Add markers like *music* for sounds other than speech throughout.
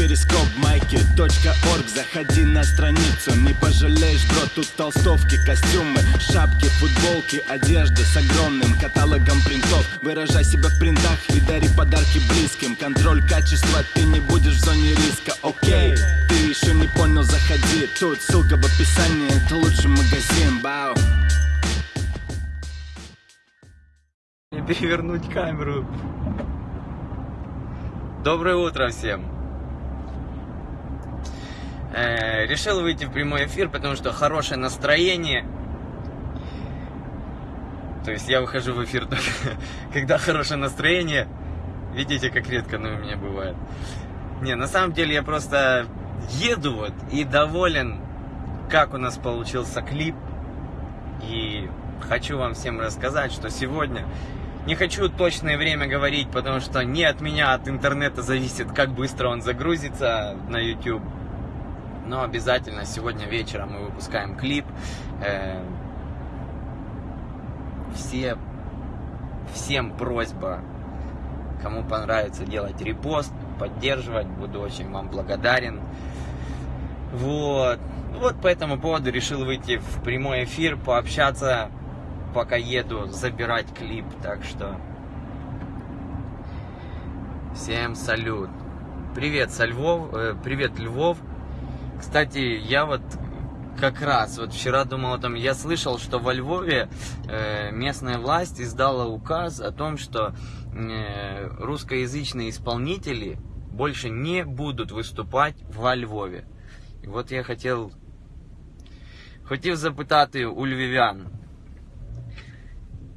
перископ майки .орг. Заходи на страницу, не пожалеешь, бро Тут толстовки, костюмы, шапки, футболки Одежда с огромным каталогом принтов. Выражай себя в принтах и дари подарки близким. Контроль качества, ты не будешь в зоне риска, окей Ты еще не понял, заходи. Тут ссылка в описании, это лучший магазин, бау Не перевернуть камеру. Доброе утро всем. Э, решил выйти в прямой эфир, потому что хорошее настроение. То есть я выхожу в эфир *laughs* только когда хорошее настроение. Видите, как редко оно у меня бывает. Не, на самом деле я просто еду вот и доволен, как у нас получился клип. И хочу вам всем рассказать, что сегодня не хочу точное время говорить, потому что не от меня, от интернета зависит, как быстро он загрузится на YouTube. Но обязательно сегодня вечером мы выпускаем клип. Э, все, всем просьба, кому понравится делать репост, поддерживать, буду очень вам благодарен. Вот. Вот по этому поводу решил выйти в прямой эфир, пообщаться пока еду забирать клип, так что всем салют. Привет, со Львов, э, привет, Львов. Кстати, я вот как раз вот вчера думал о том, я слышал, что во Львове э, местная власть издала указ о том, что э, русскоязычные исполнители больше не будут выступать во Львове. І от я хотів, хотів запитати у львів'ян,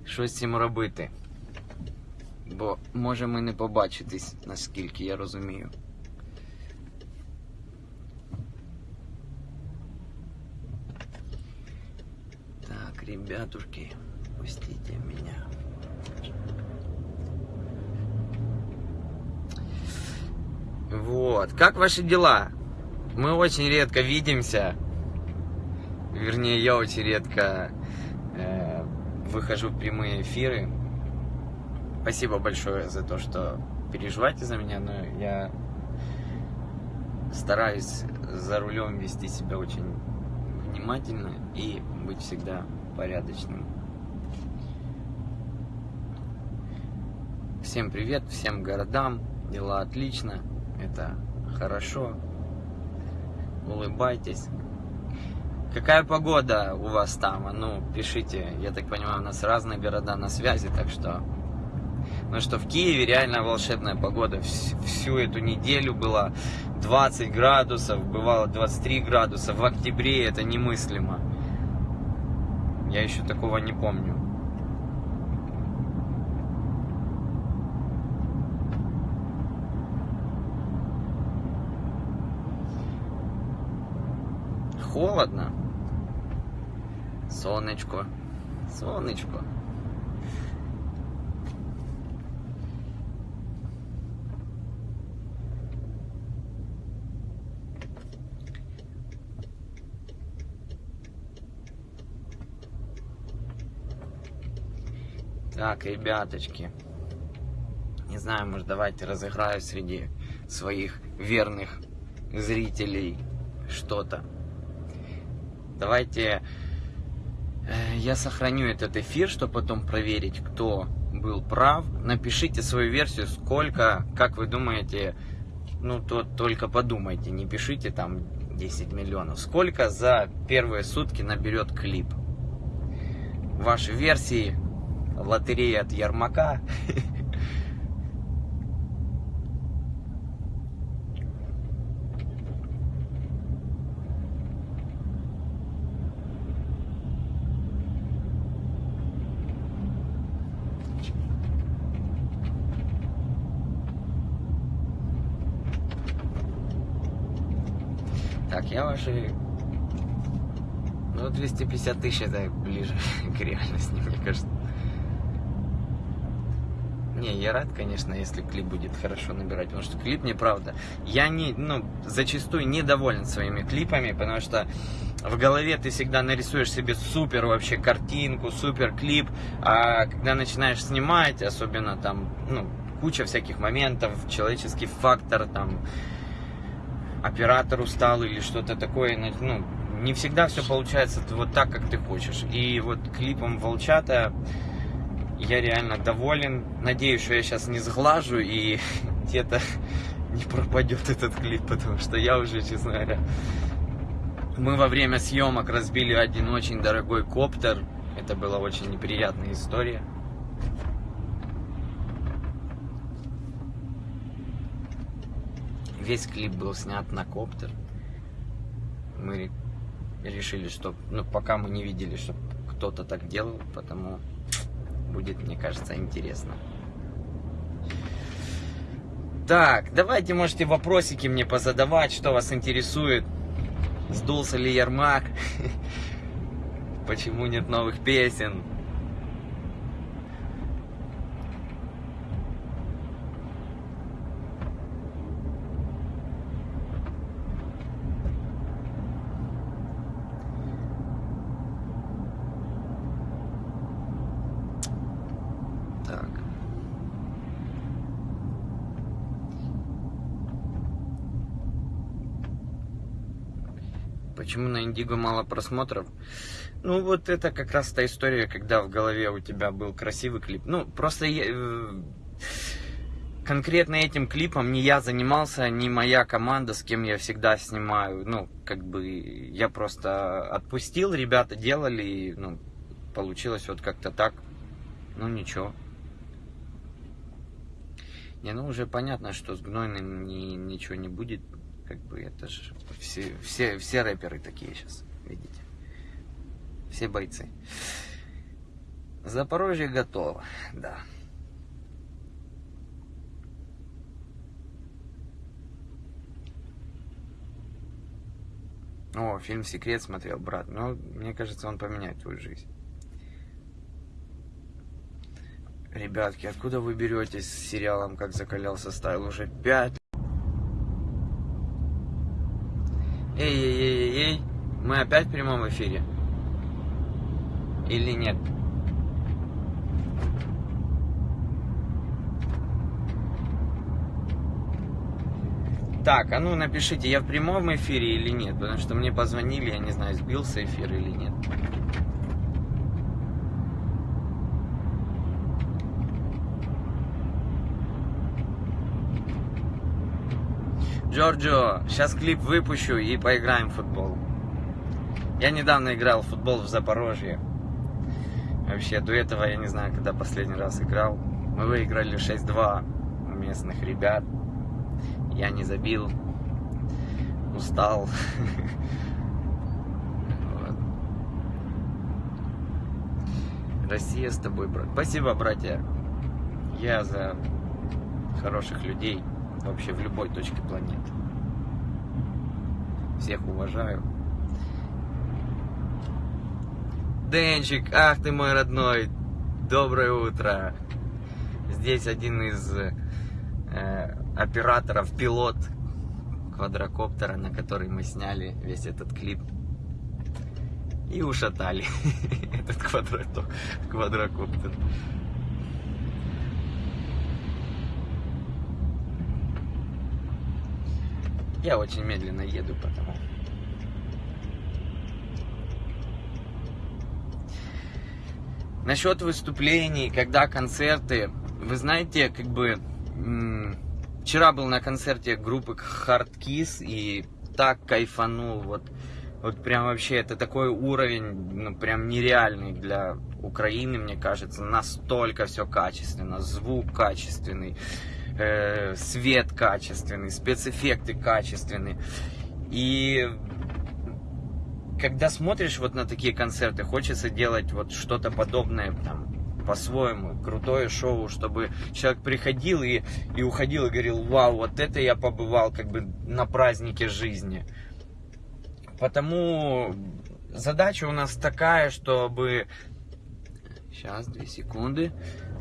що з цим робити. Бо може ми не побачитись, наскільки я розумію. Ребятушки, пустите меня. Вот, как ваши дела? Мы очень редко видимся. Вернее, я очень редко э, выхожу в прямые эфиры. Спасибо большое за то, что переживаете за меня, но я стараюсь за рулем вести себя очень внимательно и быть всегда порядочным. Всем привет, всем городам, дела отлично, это хорошо, улыбайтесь. Какая погода у вас там? А Ну, пишите. Я так понимаю, у нас разные города на связи, так что... Ну что, в Киеве реально волшебная погода. Всю эту неделю было 20 градусов, бывало 23 градуса. В октябре это немыслимо. Я еще такого не помню. Холодно. Сонечко. Сонечко. Так, ребяточки. Не знаю, может давайте разыграю среди своих верных зрителей что-то. Давайте Э, я сохраню этот эфир, чтобы потом проверить, кто был прав. Напишите свою версию, сколько, как вы думаете, ну, то только подумайте, не пишите там 10 миллионов. Сколько за первые сутки наберет клип? Ваши версии, лотерея от Ярмака. Так, я ваши... Ну, 250 тысяч это ближе *laughs* к реальности, мне кажется. Не, я рад, конечно, если клип будет хорошо набирать, потому что клип мне правда. Я не, ну, зачастую недоволен своими клипами, потому что в голове ты всегда нарисуешь себе супер вообще картинку, супер клип, а когда начинаешь снимать, особенно там, ну, куча всяких моментов, человеческий фактор, там, оператор устал или что-то такое. Ну, не всегда все получается вот так, как ты хочешь. И вот клипом «Волчата» я реально доволен. Надеюсь, что я сейчас не сглажу и *laughs* где-то *laughs* не пропадет этот клип, потому что я уже, честно говоря, мы во время съемок разбили один очень дорогой коптер. Это была очень неприятная история. Весь клип был снят на коптер. Мы решили, что, ну, пока мы не видели, что кто-то так делал, потому будет, мне кажется, интересно. Так, давайте можете вопросики мне позадавать, что вас интересует. Сдулся ли Ермак? *laughs* Почему нет новых песен? Почему на Индиго мало просмотров? Ну, вот это как раз та история, когда в голове у тебя был красивый клип. Ну, просто я, э, конкретно этим клипом не я занимался, не моя команда, с кем я всегда снимаю. Ну, как бы я просто отпустил, ребята делали, и, ну, получилось вот как-то так. Ну, ничего. Не, ну уже понятно, что с гнойным ни, ничего не будет как бы это же все, все, все рэперы такие сейчас, видите. Все бойцы. Запорожье готово, да. О, фильм «Секрет» смотрел, брат. Ну, мне кажется, он поменяет твою жизнь. Ребятки, откуда вы беретесь с сериалом «Как закалялся стайл»? Уже пять Эй-эй-эй-эй, мы опять в прямом эфире? Или нет? Так, а ну напишите, я в прямом эфире или нет, потому что мне позвонили, я не знаю, сбился эфир или нет. Джорджо, сейчас клип выпущу и поиграем в футбол. Я недавно играл в футбол в Запорожье. Вообще, до этого я не знаю, когда последний раз играл. Мы выиграли 6-2 у местных ребят. Я не забил. Устал. *laughs* Россия с тобой, брат. Спасибо, братья. Я за хороших людей вообще в любой точке планеты. Всех уважаю. Денчик, ах ты мой родной, доброе утро. Здесь один из э, операторов, пилот квадрокоптера, на который мы сняли весь этот клип. И ушатали *laughs* этот квадрокоптер. Я очень медленно еду, потому... Насчет выступлений, когда концерты, вы знаете, как бы вчера был на концерте группы Hard Kiss и так кайфанул, вот, вот прям вообще это такой уровень, ну прям нереальный для Украины, мне кажется, настолько все качественно, звук качественный, э, свет качественный, спецэффекты качественные. И когда смотришь вот на такие концерты, хочется делать вот что-то подобное там по-своему, крутое шоу, чтобы человек приходил и, и уходил и говорил, вау, вот это я побывал как бы на празднике жизни. Потому задача у нас такая, чтобы... Сейчас, две секунды.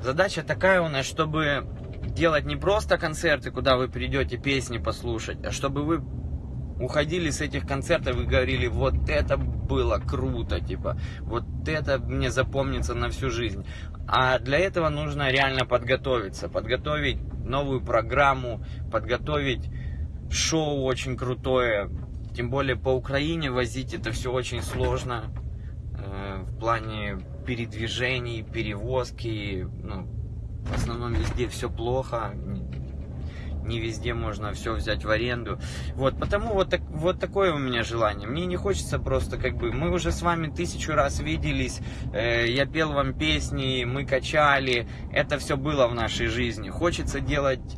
Задача такая у нас, чтобы делать не просто концерты, куда вы придете песни послушать, а чтобы вы уходили с этих концертов и говорили, вот это было круто, типа, вот это мне запомнится на всю жизнь. А для этого нужно реально подготовиться, подготовить новую программу, подготовить шоу очень крутое. Тем более по Украине возить это все очень сложно. Э, в плане передвижений, перевозки. Ну, в основном везде все плохо не везде можно все взять в аренду. Вот, потому вот, так, вот такое у меня желание. Мне не хочется просто как бы, мы уже с вами тысячу раз виделись, э, я пел вам песни, мы качали, это все было в нашей жизни. Хочется делать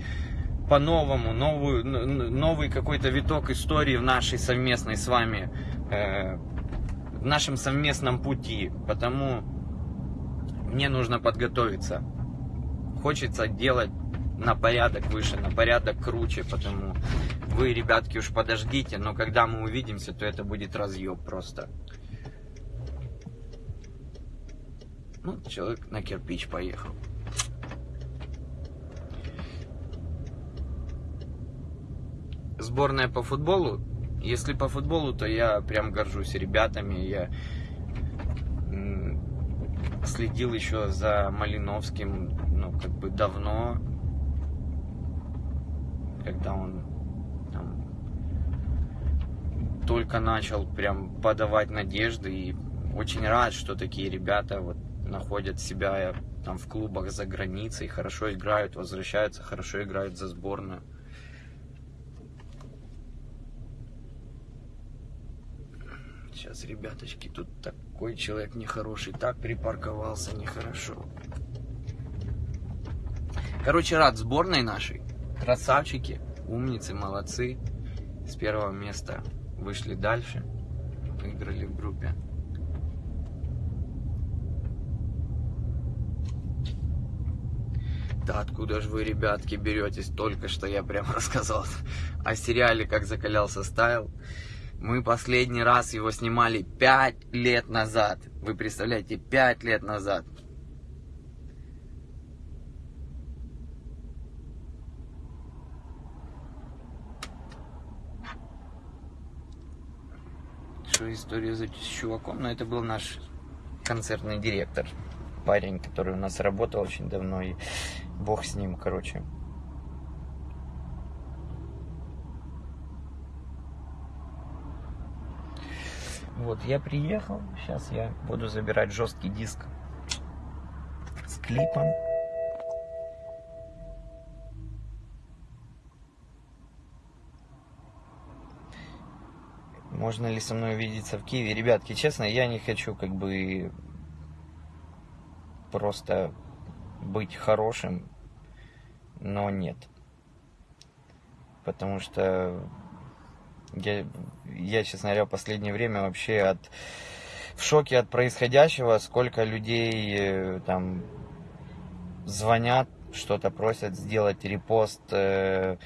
по-новому, новую, новый какой-то виток истории в нашей совместной с вами, э, в нашем совместном пути. Потому мне нужно подготовиться. Хочется делать на порядок выше, на порядок круче, потому вы, ребятки, уж подождите, но когда мы увидимся, то это будет разъеб просто. Ну, человек на кирпич поехал. Сборная по футболу. Если по футболу, то я прям горжусь ребятами. Я следил еще за Малиновским, как бы давно когда он там, только начал прям подавать надежды и очень рад, что такие ребята вот находят себя там в клубах за границей, хорошо играют, возвращаются, хорошо играют за сборную. Сейчас, ребяточки, тут такой человек нехороший, так припарковался нехорошо. Короче, рад сборной нашей. Красавчики, умницы, молодцы. С первого места вышли дальше, выиграли в группе. Да откуда же вы, ребятки, беретесь? Только что я прям *laughs* рассказал о сериале «Как закалялся стайл». Мы последний раз его снимали 5 лет назад. Вы представляете, 5 лет назад. Что история с чуваком, но это был наш концертный директор, парень, который у нас работал очень давно, и бог с ним, короче. Вот, я приехал, сейчас я буду забирать жесткий диск с клипом. Можно ли со мной увидеться в Киеве. Ребятки, честно, я не хочу как бы просто быть хорошим, но нет. Потому что я, я, честно говоря, в последнее время вообще от, в шоке от происходящего, сколько людей э, там звонят, что-то просят сделать репост, э,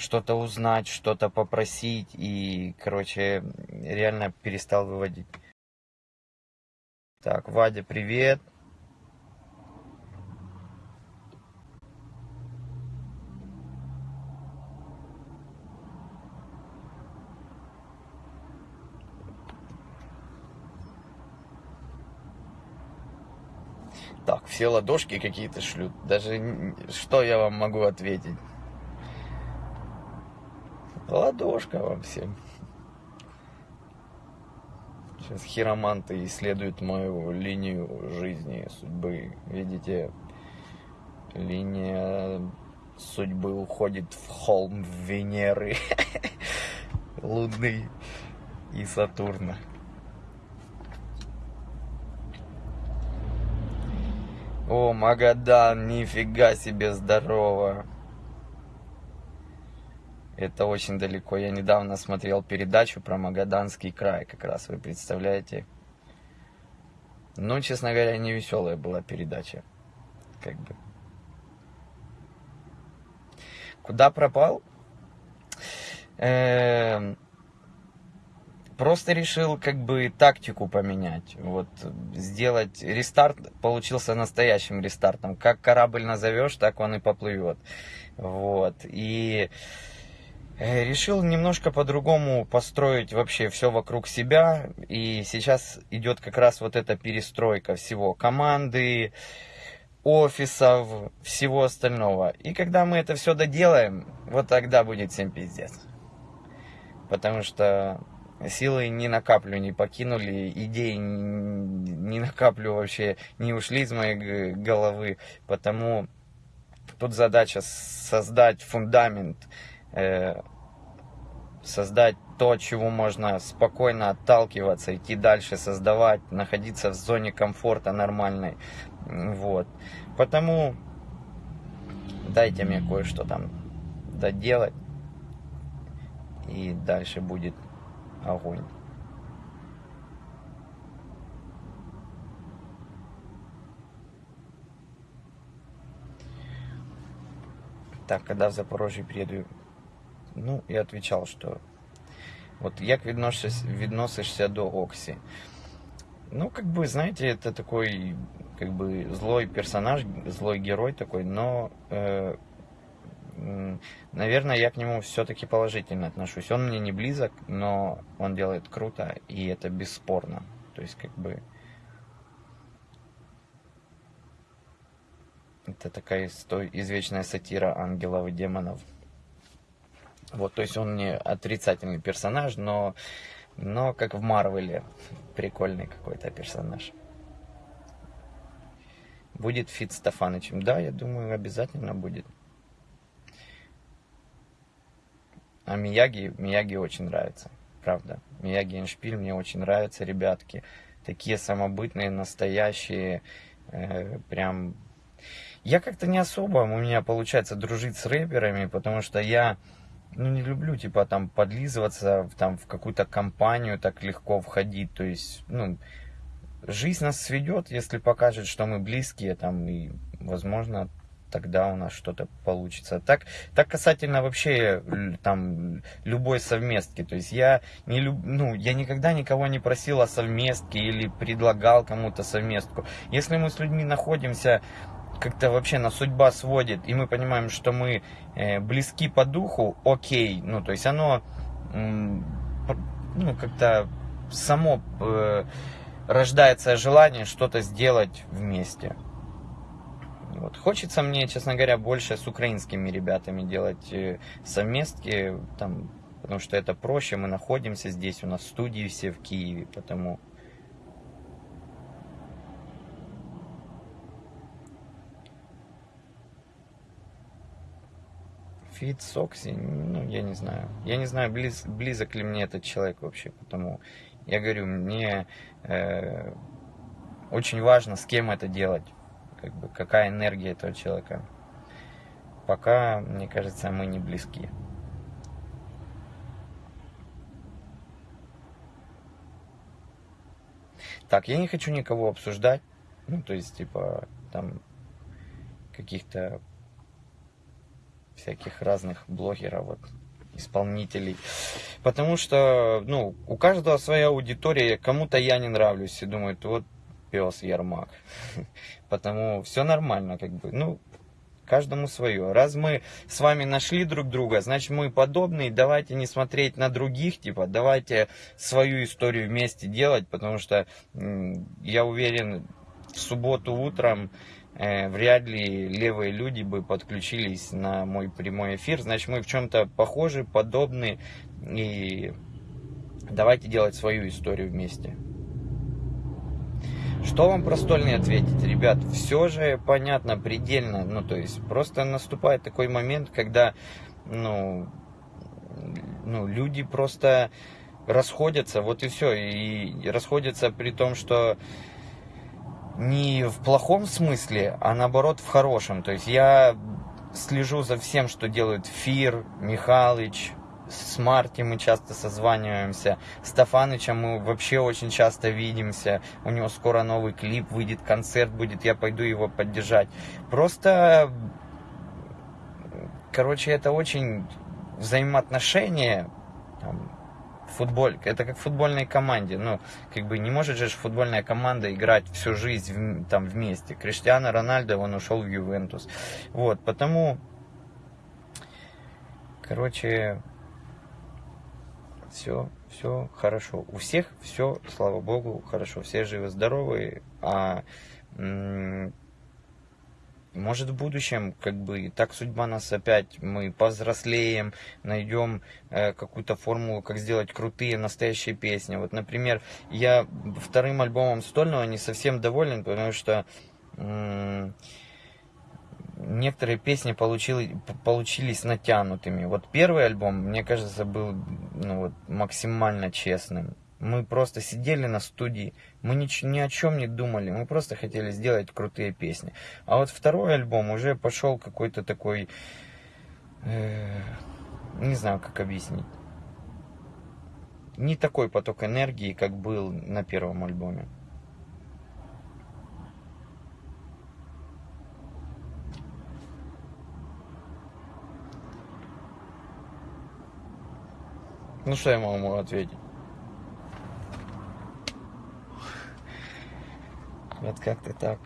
что-то узнать, что-то попросить. И, короче, реально перестал выводить. Так, Вадя, привет. Так, все ладошки какие-то шлют. Даже что я вам могу ответить? Ладошка вам всем. Сейчас хироманты исследуют мою линию жизни, судьбы. Видите, линия судьбы уходит в холм Венеры, *laughs* Луны и Сатурна. О, Магадан, нифига себе здорово. Это очень далеко. Я недавно смотрел передачу про Магаданский край, как раз вы представляете. Ну, честно говоря, не веселая была передача. Как бы. Куда пропал? Эм, просто решил как бы тактику поменять. Вот сделать рестарт получился настоящим рестартом. Как корабль назовешь, так он и поплывет. Вот. И решил немножко по-другому построить вообще все вокруг себя. И сейчас идет как раз вот эта перестройка всего. Команды, офисов, всего остального. И когда мы это все доделаем, вот тогда будет всем пиздец. Потому что силы не накаплю, не покинули, идеи не накаплю вообще, не ушли из моей головы. Потому тут задача создать фундамент, э, создать то, чего можно спокойно отталкиваться, идти дальше, создавать, находиться в зоне комфорта нормальной. Вот. Потому дайте мне кое-что там доделать. И дальше будет огонь. Так, когда в Запорожье приеду, ну, я отвечал, что вот як відносишся, відносишся до Окси? Ну, как бы, знаете, это такой, как бы, злой персонаж, злой герой такой, но, э, наверное, я к нему все-таки положительно отношусь. Он мне не близок, но он делает круто, и это бесспорно. То есть, как бы, это такая извечная сатира ангелов и демонов. Вот, то есть он не отрицательный персонаж, но, но как в Марвеле, прикольный какой-то персонаж. Будет Фит Стефанычем? Да, я думаю, обязательно будет. А Мияги, Мияги очень нравится, правда. Мияги Эншпиль мне очень нравятся, ребятки. Такие самобытные, настоящие, э, прям... Я как-то не особо у меня получается дружить с рэперами, потому что я ну, не люблю, типа, там, подлизываться там, в какую-то компанию, так легко входить. То есть, ну, жизнь нас сведет, если покажет, что мы близкие, там, и, возможно, тогда у нас что-то получится. Так, так касательно вообще там любой совместки. То есть я не люб, ну, я никогда никого не просил о совместке или предлагал кому-то совместку. Если мы с людьми находимся как-то вообще на судьба сводит, и мы понимаем, что мы э, близки по духу, окей, ну, то есть оно, ну, как-то само э, рождается желание что-то сделать вместе. Вот. Хочется мне, честно говоря, больше с украинскими ребятами делать э, совместки, там, потому что это проще, мы находимся здесь, у нас студии все в Киеве, потому Фит Сокси, ну, я не знаю. Я не знаю, близ, близок ли мне этот человек вообще, потому я говорю, мне э, очень важно, с кем это делать, как бы, какая энергия этого человека. Пока, мне кажется, мы не близки. Так, я не хочу никого обсуждать, ну, то есть, типа, там, каких-то всяких разных блогеров, вот, исполнителей. Потому что, ну, у каждого своя аудитория, кому-то я не нравлюсь и думают, вот пес Ермак. *laughs* Потому все нормально, как бы, ну, каждому свое. Раз мы с вами нашли друг друга, значит мы подобные, давайте не смотреть на других, типа, давайте свою историю вместе делать, потому что я уверен, в субботу утром вряд ли левые люди бы подключились на мой прямой эфир. Значит, мы в чем-то похожи, подобны. И давайте делать свою историю вместе. Что вам про стольный ответить, ребят? Все же понятно, предельно. Ну, то есть, просто наступает такой момент, когда, ну, ну люди просто расходятся, вот и все. И расходятся при том, что не в плохом смысле, а наоборот в хорошем. То есть я слежу за всем, что делают Фир, Михалыч, с Марти мы часто созваниваемся, с Стефанычем мы вообще очень часто видимся, у него скоро новый клип выйдет, концерт будет, я пойду его поддержать. Просто, короче, это очень взаимоотношения, футболь, это как в футбольной команде. Ну, как бы не может же футбольная команда играть всю жизнь в, там вместе. Криштиано Рональдо, он ушел в Ювентус. Вот, потому, короче, все, все хорошо. У всех все, слава богу, хорошо. Все живы, здоровы. А может в будущем, как бы, так судьба нас опять, мы повзрослеем, найдем э, какую-то формулу, как сделать крутые, настоящие песни. Вот, например, я вторым альбомом Стольного не совсем доволен, потому что некоторые песни получили, получились натянутыми. Вот первый альбом, мне кажется, был ну, вот, максимально честным. Мы просто сидели на студии, мы ни, ни о чем не думали, мы просто хотели сделать крутые песни. А вот второй альбом уже пошел какой-то такой, э, не знаю, как объяснить. Не такой поток энергии, как был на первом альбоме. Ну что я могу ответить? Вот как-то так.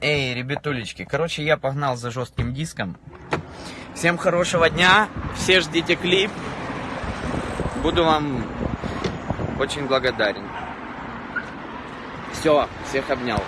Эй, ребятулечки, короче, я погнал за жестким диском. Всем хорошего дня, все ждите клип. Буду вам очень благодарен. Все, всех обнял.